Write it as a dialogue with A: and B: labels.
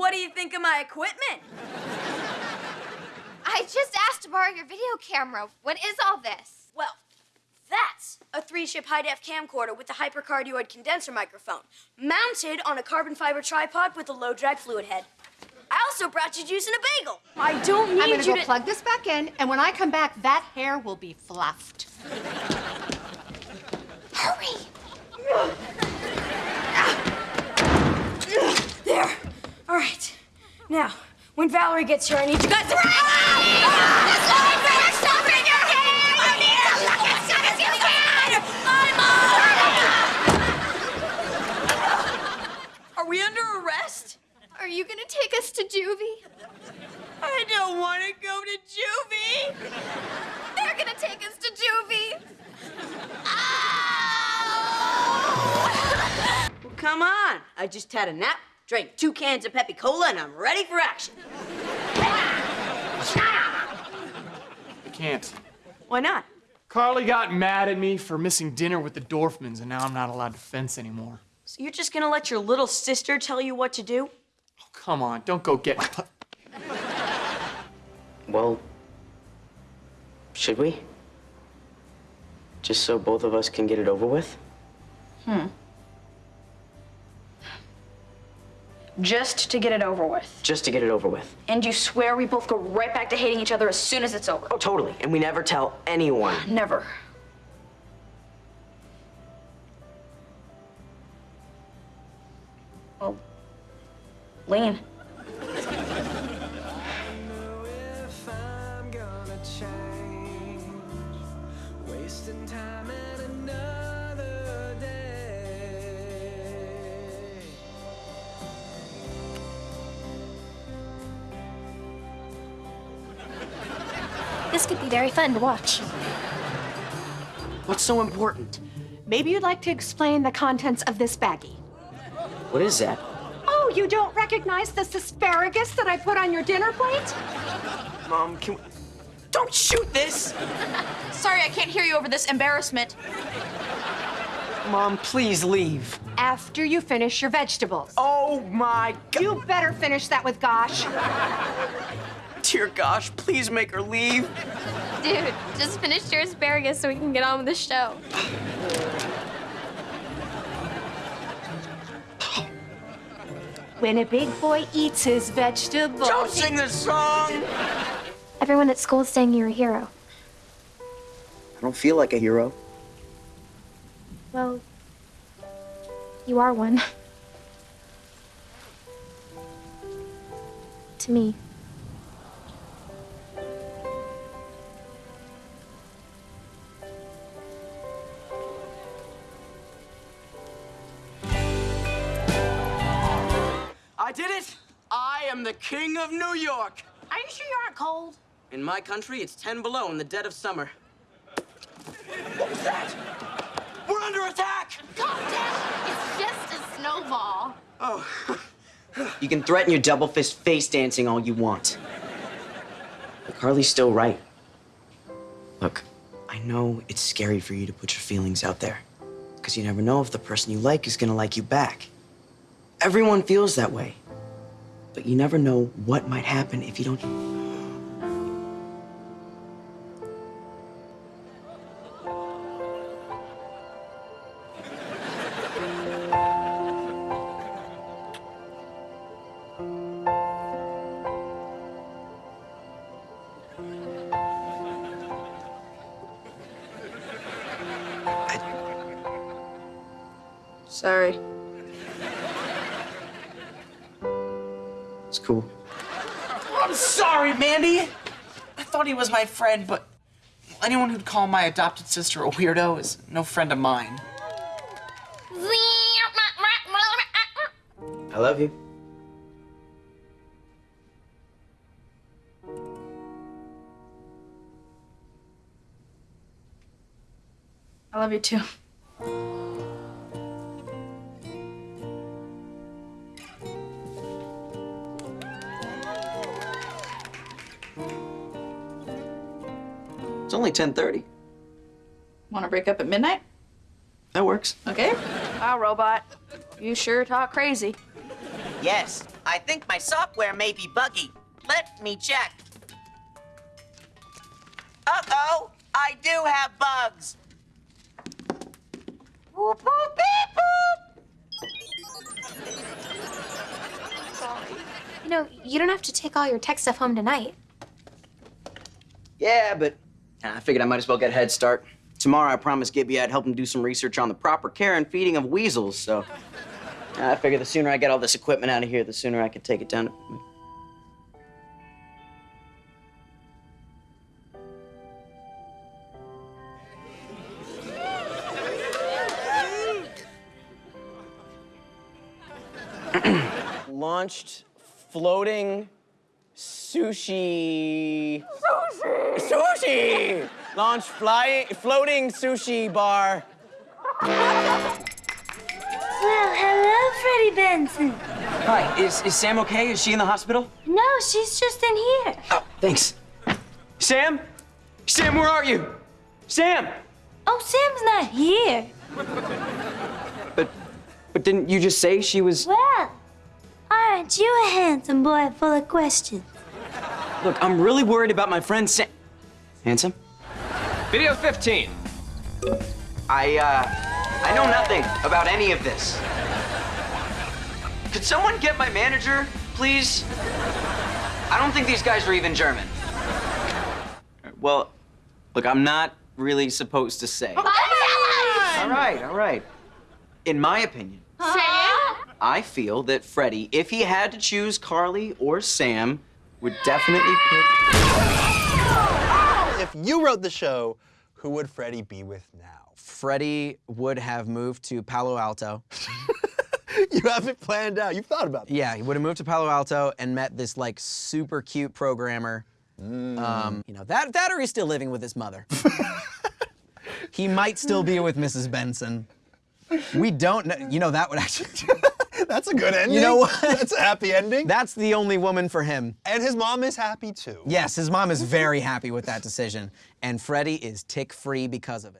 A: What do you think of my equipment?
B: I just asked to borrow your video camera. What is all this?
A: Well, that's a three-chip high-def camcorder with a hypercardioid condenser microphone, mounted on a carbon fiber tripod with a low-drag fluid head. I also brought you juice and a bagel.
C: I don't need
D: I'm gonna
C: you
D: go
C: to...
D: plug this back in, and when I come back, that hair will be fluffed.
B: Hurry!
A: All right. Now, when Valerie gets here, I need you guys to... Run. Are we under arrest?
B: Are you gonna take us to juvie?
A: I don't want to go to juvie.
B: They're gonna take us to juvie.
A: Well, come on. I just had a nap, drank two cans of Pepsi Cola, and I'm ready for action.
E: I can't.
A: Why not?
E: Carly got mad at me for missing dinner with the Dorfmans, and now I'm not allowed to fence anymore.
A: So you're just gonna let your little sister tell you what to do?
E: Oh, come on, don't go get.
F: Well, should we? Just so both of us can get it over with? Hmm.
G: Just to get it over with.
F: Just to get it over with.
G: And you swear we both go right back to hating each other as soon as it's over?
F: Oh, totally. And we never tell anyone.
G: Never. Well, lean.
B: This could be very fun to watch.
F: What's so important?
D: Maybe you'd like to explain the contents of this baggie.
F: What is that?
D: Oh, you don't recognize this asparagus that I put on your dinner plate?
F: Mom, can we... Don't shoot this!
G: Sorry, I can't hear you over this embarrassment.
F: Mom, please leave.
D: After you finish your vegetables.
F: Oh my god.
D: You better finish that with Gosh.
F: Dear gosh, please make her leave.
B: Dude, just finish your asparagus so we can get on with the show.
D: When a big boy eats his vegetables.
F: Don't sing this song!
B: Everyone at school is saying you're a hero.
F: I don't feel like a hero.
B: Well, you are one. to me.
F: I did it! I am the king of New York!
D: Are you sure you aren't cold?
F: In my country, it's 10 below in the dead of summer. What was that? We're under attack!
B: Calm down. It's just a snowball.
F: Oh. You can threaten your double fist face dancing all you want. But Carly's still right. Look, I know it's scary for you to put your feelings out there. Because you never know if the person you like is gonna like you back. Everyone feels that way. But you never know what might happen if you don't.
G: Sorry.
F: It's cool.
H: I'm sorry, Mandy. I thought he was my friend, but anyone who'd call my adopted sister a weirdo is no friend of mine.
F: I love you.
G: I love you too.
F: It's only 10:30.
G: Want to break up at midnight?
F: That works.
G: Okay. Wow, robot. You sure talk crazy.
F: Yes. I think my software may be buggy. Let me check. Uh-oh, I do have bugs. Whoop, whoop, beep, boop.
B: You know, you don't have to take all your tech stuff home tonight.
F: Yeah, but I figured I might as well get a head start. Tomorrow, I promised Gibby I'd help him do some research on the proper care and feeding of weasels, so I figure the sooner I get all this equipment out of here, the sooner I can take it down to... Launched floating sushi. Sushi! Sushi! Launch flying, floating sushi bar.
A: Well, hello, Freddie Benson.
F: Hi, is, is Sam okay? Is she in the hospital?
A: No, she's just in here.
F: Oh, thanks. Sam? Sam, where are you? Sam!
A: Oh, Sam's not here.
F: But, but didn't you just say she was?
A: Well, aren't you a handsome boy full of questions?
F: Look, I'm really worried about my friend Sam. Handsome?
C: Video 15.
F: I, uh, I know nothing about any of this. Could someone get my manager, please? I don't think these guys are even German. Well, look, I'm not really supposed to say. All right, all right. In my opinion, I feel that Freddie, if he had to choose Carly or Sam, would definitely pick.
I: If you wrote the show, who would Freddie be with now?
J: Freddie would have moved to Palo Alto.
I: You have it planned out. You've thought about this.
J: Yeah, he would have moved to Palo Alto and met this like super cute programmer. Um, you know, that that or he's still living with his mother. he might still be with Mrs. Benson. We don't know. You know, that would actually.
I: That's a good ending.
J: You know what?
I: That's a happy ending.
J: That's the only woman for him.
I: and his mom is happy too.
J: Yes, his mom is very happy with that decision, and Freddie is tick free because of it.